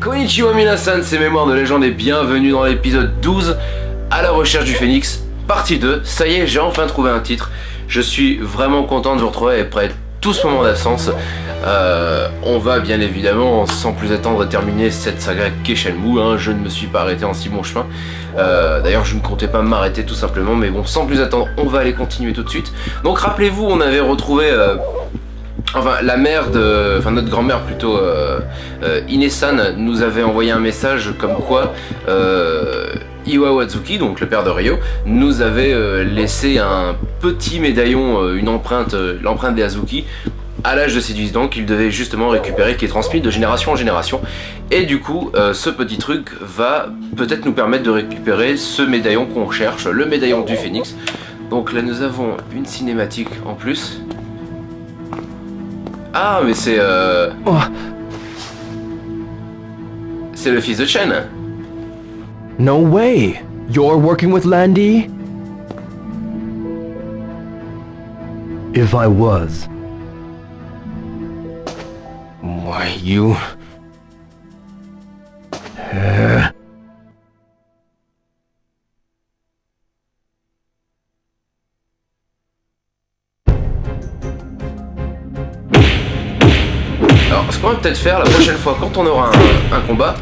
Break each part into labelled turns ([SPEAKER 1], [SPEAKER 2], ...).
[SPEAKER 1] Konnichiwa minasan, c'est Mémoire de légende et bienvenue dans l'épisode 12 à la recherche du phénix, partie 2. Ça y est, j'ai enfin trouvé un titre. Je suis vraiment content de vous retrouver après tout ce moment d'absence. Euh, on va bien évidemment, sans plus attendre, terminer cette saga Keshenmue. Hein. Je ne me suis pas arrêté en si bon chemin. Euh, D'ailleurs, je ne comptais pas m'arrêter tout simplement, mais bon, sans plus attendre, on va aller continuer tout de suite. Donc rappelez-vous, on avait retrouvé... Euh, Enfin, la mère de... Enfin, notre grand-mère plutôt, euh, euh, Inesan, nous avait envoyé un message comme quoi euh, Iwa Watsuki, donc le père de Ryo, nous avait euh, laissé un petit médaillon, une empreinte, l'empreinte des Azuki, à l'âge de ses 18 ans qu'il devait justement récupérer, qui est transmis de génération en génération. Et du coup, ce petit truc va peut-être nous permettre de récupérer ce médaillon qu'on recherche, le médaillon du phénix. Donc là, nous avons une cinématique en plus. Ah, mais c'est... Euh...
[SPEAKER 2] Oh,
[SPEAKER 1] C'est le fils de Chen.
[SPEAKER 2] no way! You're working with Landy?
[SPEAKER 3] If I was,
[SPEAKER 2] Why, you...
[SPEAKER 3] uh,
[SPEAKER 1] ce qu'on va peut-être faire la prochaine fois, quand on aura un, combat,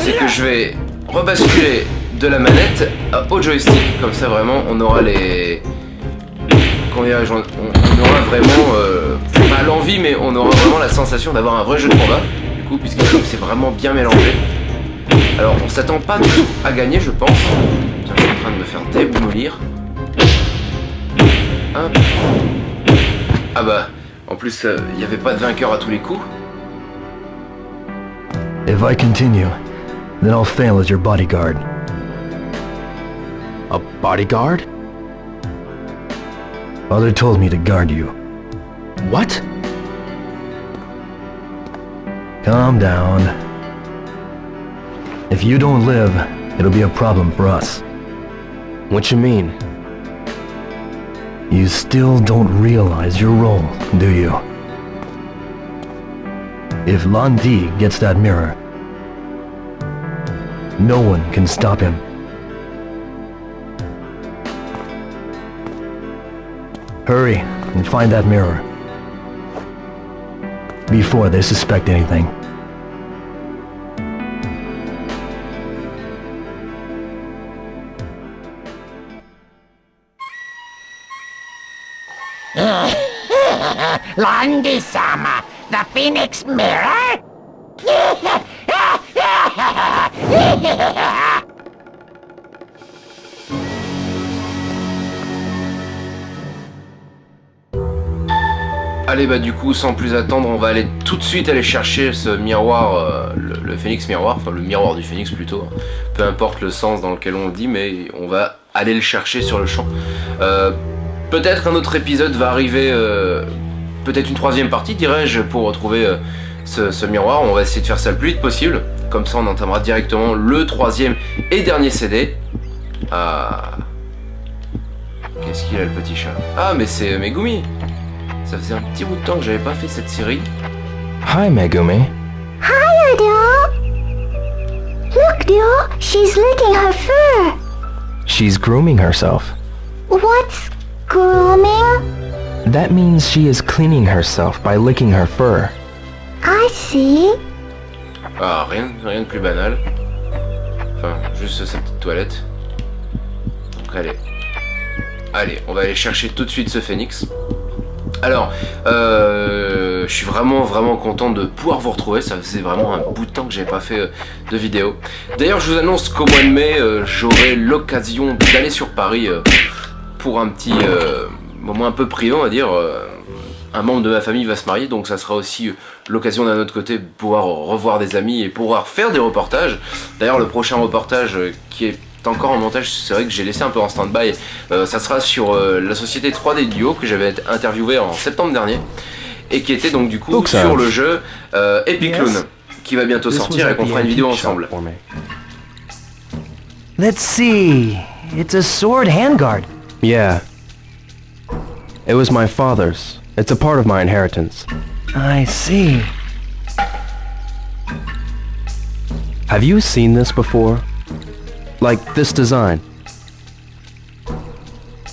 [SPEAKER 1] c'est que je vais rebasculer de la manette au joystick. Comme ça, vraiment, on aura les... Dirais-je, on, aura vraiment... euh, pas l'envie, mais on aura vraiment la sensation d'avoir un vrai jeu de combat. Du coup, puisque c'est vraiment bien mélangé. Alors, on s'attend pas tout à gagner, je pense. Tiens, je suis en train de me faire démolir. Ah bah, en plus, euh, il n'y avait pas de vainqueur à tous les coups.
[SPEAKER 3] If I continue, then I'll fail as your bodyguard.
[SPEAKER 2] A bodyguard?
[SPEAKER 3] Father told me to guard you.
[SPEAKER 2] What?
[SPEAKER 3] Calm down. If you don't live, it'll be a problem for us.
[SPEAKER 2] What you mean?
[SPEAKER 3] You still don't realize your role, do you? If Lan Di gets that mirror, no one can stop him. Hurry and find that mirror. Before they suspect anything.
[SPEAKER 4] Landy-sama, the Phoenix Mirror?
[SPEAKER 1] Allez bah du coup sans plus attendre on va aller tout de suite aller chercher ce miroir, euh, le, phénix miroir, enfin le miroir du phénix plutôt, peu importe le sens dans lequel on le dit mais on va aller le chercher sur le champ. Euh, peut-être un autre épisode va arriver, euh, peut-être une troisième partie dirais-je pour retrouver euh, ce, ce miroir, on va essayer de faire ça le plus vite possible, comme ça on entamera directement le troisième et dernier CD. Ah... Qu'est-ce qu'il a le petit chat? Ah mais c'est Megumi ça faisait un petit bout de temps que j'avais pas fait cette série.
[SPEAKER 2] Hi, Megumi.
[SPEAKER 4] Hiya, Dio! Look, Dio, she's licking her fur.
[SPEAKER 2] She's grooming herself.
[SPEAKER 4] What's grooming?
[SPEAKER 2] That means she is cleaning herself by licking her fur.
[SPEAKER 4] I see.
[SPEAKER 1] Ah, rien, rien de plus banal. Enfin, juste sa petite toilette. Donc allez. Allez, on va aller chercher tout de suite ce phénix. Alors, euh, je suis vraiment vraiment content de pouvoir vous retrouver, ça faisait vraiment un bout de temps que j'avais pas fait euh, de vidéo. D'ailleurs, je vous annonce qu'au mois de mai, euh, j'aurai l'occasion d'aller sur Paris euh, pour un petit euh, moment un peu privé, on va dire. euh, un membre de ma famille va se marier, donc ça sera aussi euh, l'occasion d'un autre côté de pouvoir revoir des amis et pouvoir faire des reportages. D'ailleurs, le prochain reportage euh, qui est encore en montage, c'est vrai que j'ai laissé un peu en stand-by, euh, ça sera sur euh, la société 3D Duo que j'avais interviewé en septembre dernier et qui était donc du coup
[SPEAKER 2] Donc ça-
[SPEAKER 1] sur le jeu euh, Epic
[SPEAKER 3] Yes.
[SPEAKER 1] Loon qui va bientôt
[SPEAKER 3] This
[SPEAKER 1] sortir et qu'on fera une vidéo ensemble.
[SPEAKER 3] Let's see. It's a sword handguard.
[SPEAKER 2] Yeah. It was my father's. It's a part of my inheritance.
[SPEAKER 3] I see.
[SPEAKER 2] Have you seen this before? Like this design?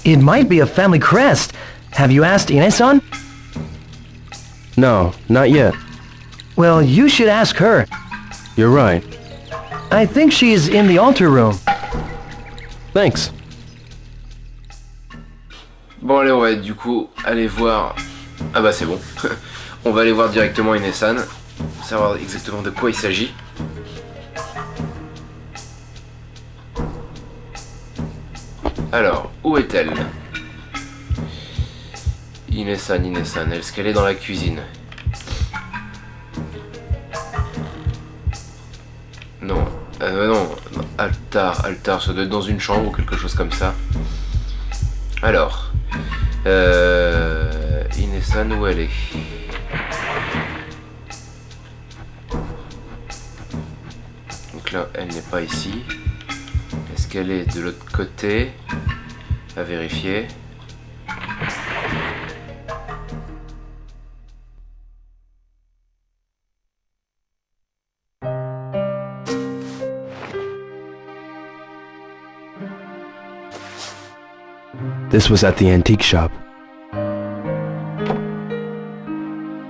[SPEAKER 3] It might be a family crest. Have you asked Ine-san?
[SPEAKER 2] No, not yet.
[SPEAKER 3] Well, you should ask her.
[SPEAKER 2] You're right.
[SPEAKER 3] I think she's in the altar room.
[SPEAKER 2] Thanks.
[SPEAKER 1] Bon allez on va du coup aller voir... Ah bah c'est bon. on va aller voir directement Inesan. Savoir exactement de quoi il s'agit. Alors, où est-elle? Inesan, Inesan, est-ce qu'elle est dans la cuisine? Non, euh, non, non, altar, altar, ça doit être dans une chambre ou quelque chose comme ça. Alors, euh, où elle est Donc là, elle n'est pas ici. Est-ce qu'elle est de l'autre côté? À vérifier.
[SPEAKER 2] This was at the antique shop.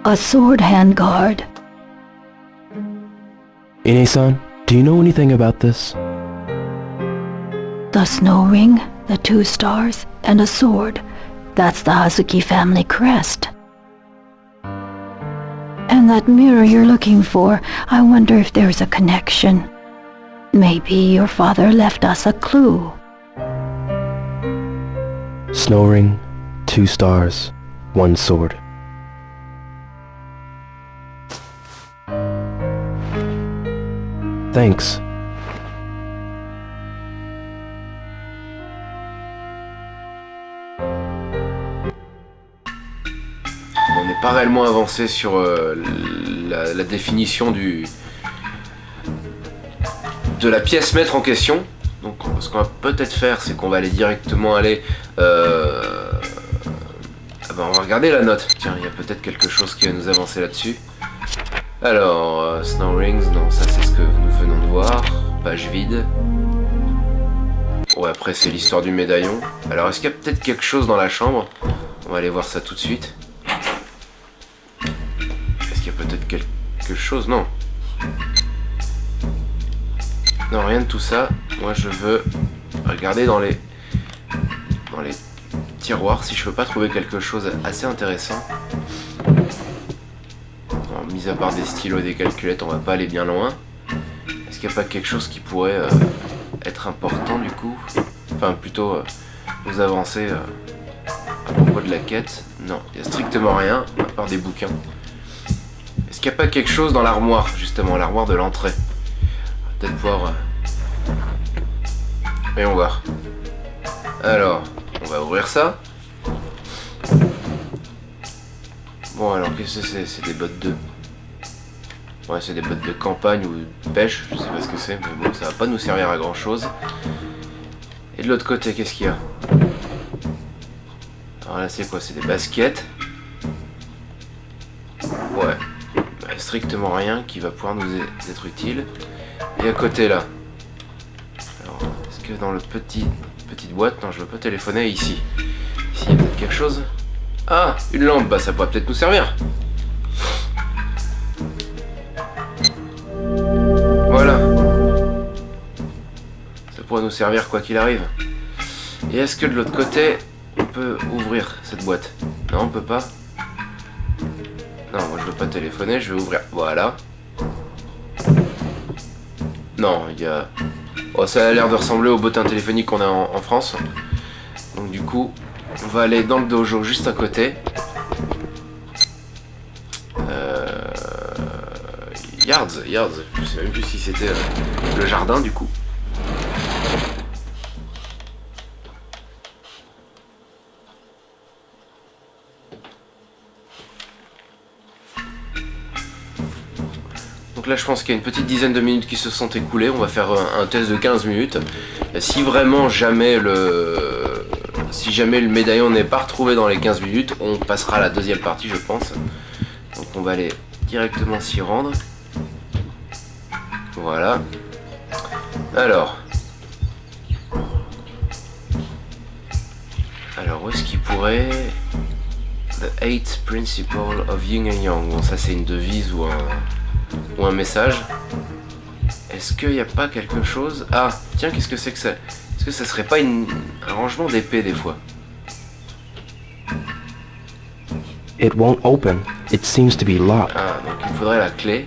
[SPEAKER 5] A sword handguard.
[SPEAKER 2] Ine-san, do you know anything about this?
[SPEAKER 5] The snow ring, the two stars, and a sword. That's the Hazuki family crest. And that mirror you're looking for, I wonder if there's a connection. Maybe your father left us a clue.
[SPEAKER 2] Snow ring, two stars, one sword. Thanks.
[SPEAKER 1] On n'est pas réellement avancé sur euh, la, la définition du de la pièce maître en question. Ce qu'on va peut-être faire, c'est qu'on va aller directement aller... euh, ah ben, on va regarder la note. Tiens, il y a peut-être quelque chose qui va nous avancer là-dessus. Alors, euh, Snow Rings, non, ça c'est ce que nous venons de voir. Page vide. Ouais, après c'est l'histoire du médaillon. Alors, est-ce qu'il y a peut-être quelque chose dans la chambre? On va aller voir ça tout de suite. Est-ce qu'il y a peut-être quelque chose? Non. Non, rien de tout ça. Moi, je veux regarder dans les dans les tiroirs si je peux pas trouver quelque chose assez intéressant. Mis à part des stylos et des calculettes, on va pas aller bien loin. Est-ce qu'il n'y a pas quelque chose qui pourrait euh, être important du coup? Enfin, plutôt euh, nous avancer euh, à propos de la quête? Non, il n'y a strictement rien, à part des bouquins. Est-ce qu'il n'y a pas quelque chose dans l'armoire, justement, l'armoire de l'entrée? Peut-être pouvoir... Voyons voir. Alors, on va ouvrir ça. Bon, alors, qu'est-ce que c'est? C'est des bottes de... Ouais, c'est des bottes de campagne ou de pêche, je sais pas ce que c'est, mais bon, ça va pas nous servir à grand chose. Et de l'autre côté, qu'est-ce qu'il y a? Alors là, c'est quoi? C'est des baskets. Ouais. Bah, strictement rien qui va pouvoir nous e- être utile. Et à côté, là. Alors, est-ce que dans le petit petite boîte... Non, je veux pas téléphoner ici. Ici, il y a peut-être quelque chose. Ah Une lampe, bah ça pourrait peut-être nous servir. Voilà. Ça pourrait nous servir quoi qu'il arrive. Et est-ce que de l'autre côté, on peut ouvrir cette boîte? Non, on peut pas. Non, moi je veux pas téléphoner, je vais ouvrir. Voilà. Non, il y a... Oh, ça a l'air de ressembler au bottin téléphonique qu'on a en, France. Donc du coup, on va aller dans le dojo juste à côté. Euh... Yards, Yards. Je sais même plus si c'était euh, le jardin du coup. Là je pense qu'il y a une petite dizaine de minutes qui se sont écoulées, on va faire un, un test de 15 minutes. Si vraiment jamais le si jamais le médaillon n'est pas retrouvé dans les 15 minutes, on passera à la deuxième partie je pense. Donc on va aller directement s'y rendre. Voilà. Alors. Alors, où est-ce qu'il pourrait... The Eight Principle of Yin and Yang? Bon, ça c'est une devise ou un, ou un message. Est-ce qu'il n'y a pas quelque chose... Ah, tiens, qu'est-ce que c'est que ça? Est-ce que ça serait pas une... un rangement d'épée des fois?
[SPEAKER 2] It won't open. It seems to be locked.
[SPEAKER 1] Ah, donc il me faudrait la clé.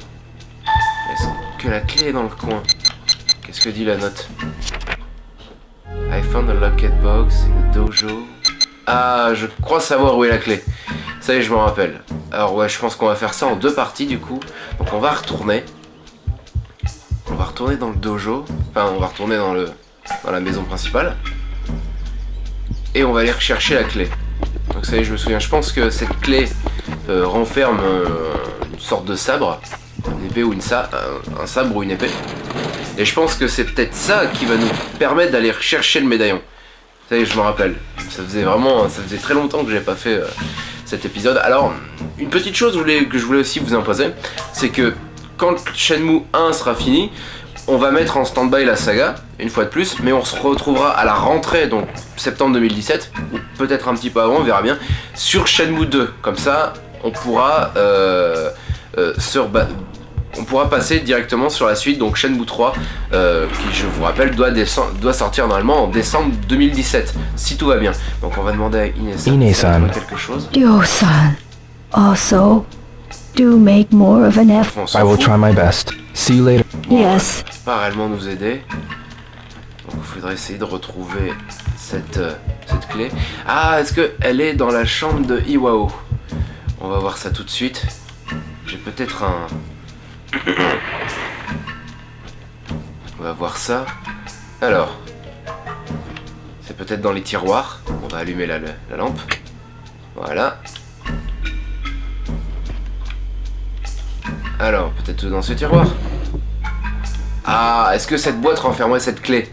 [SPEAKER 1] Est-ce que la clé est dans le coin? Qu'est-ce que dit la note? I found a locket box in the dojo. Ah, je crois savoir où est la clé. Ça y est, je m'en rappelle. Alors ouais, je pense qu'on va faire ça en deux parties du coup. Donc on va retourner. On va retourner dans le dojo. Enfin, on va retourner dans le dans la maison principale. Et on va aller rechercher la clé. Donc ça y est, je me souviens. Je pense que cette clé euh, renferme euh, une sorte de sabre, une épée ou une sa un, sabre ou une épée. Et je pense que c'est peut-être ça qui va nous permettre d'aller rechercher le médaillon. Ça y est, je me rappelle. Ça faisait vraiment, ça faisait très longtemps que j'ai pas fait euh, épisode. Alors, une petite chose que je voulais- aussi vous imposer, c'est que quand Shenmue 1 sera fini, on va mettre en stand-by la saga, une fois de plus, mais on se retrouvera à la rentrée, donc septembre 2017, ou peut-être un petit peu avant, on verra bien, sur Shenmue 2. Comme ça, on pourra euh, euh, se on pourra passer directement sur la suite, donc Shenmue 3, euh, qui je vous rappelle doit, doit sortir normalement en décembre 2017, si tout va bien. Donc on va demander à Ines-san
[SPEAKER 2] Ines-san.
[SPEAKER 1] si elle a trouvé quelque chose.
[SPEAKER 5] Dio-san, also, do make more of an effort.
[SPEAKER 2] I will try my best. See you later.
[SPEAKER 5] Yes,
[SPEAKER 1] pas réellement nous aider. Donc il faudrait essayer de retrouver cette, euh, cette clé. Ah, est-ce qu'elle est dans la chambre de Iwao? On va voir ça tout de suite. J'ai peut-être un... On va voir ça. Alors. C'est peut-être dans les tiroirs. On va allumer la, la lampe. Voilà. Alors, peut-être dans ce tiroir. Ah, est-ce que cette boîte renfermerait cette clé?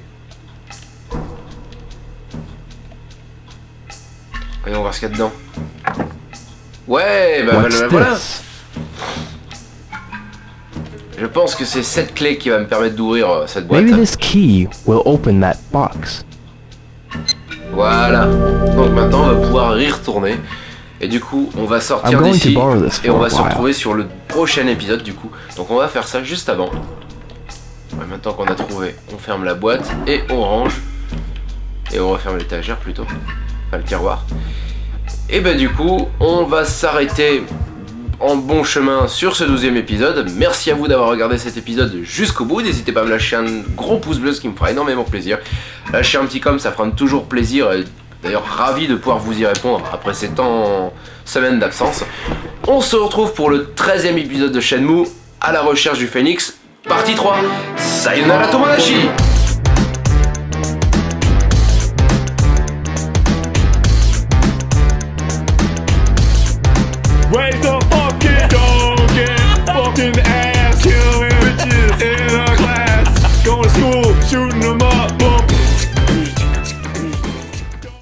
[SPEAKER 1] Voyons voir ce qu'il y a dedans. Ouais, bah
[SPEAKER 2] What's
[SPEAKER 1] bah, voilà. Je pense que c'est cette clé qui va me permettre d'ouvrir euh, cette boîte.
[SPEAKER 2] Maybe this key will open that box.
[SPEAKER 1] Voilà. Donc maintenant, on va pouvoir y retourner. Et du coup, on va sortir d'ici. Et on va se retrouver sur le prochain épisode du coup. Donc on va faire ça juste avant. Ouais, maintenant qu'on a trouvé, on ferme la boîte et on range. Et on referme l'étagère plutôt. Enfin le tiroir. Et bah du coup, on va s'arrêter en bon chemin sur ce 12 épisode. Merci à vous d'avoir regardé cet épisode jusqu'au bout. N'hésitez pas à me lâcher un gros pouce bleu, ce qui me fera énormément plaisir. Lâchez un petit com, ça fera toujours plaisir. D'ailleurs, ravi de pouvoir vous y répondre après ces temps semaines d'absence. On se retrouve pour le 13e épisode de Shenmue, à la recherche du phénix, partie 3. Sayonara Tomodachi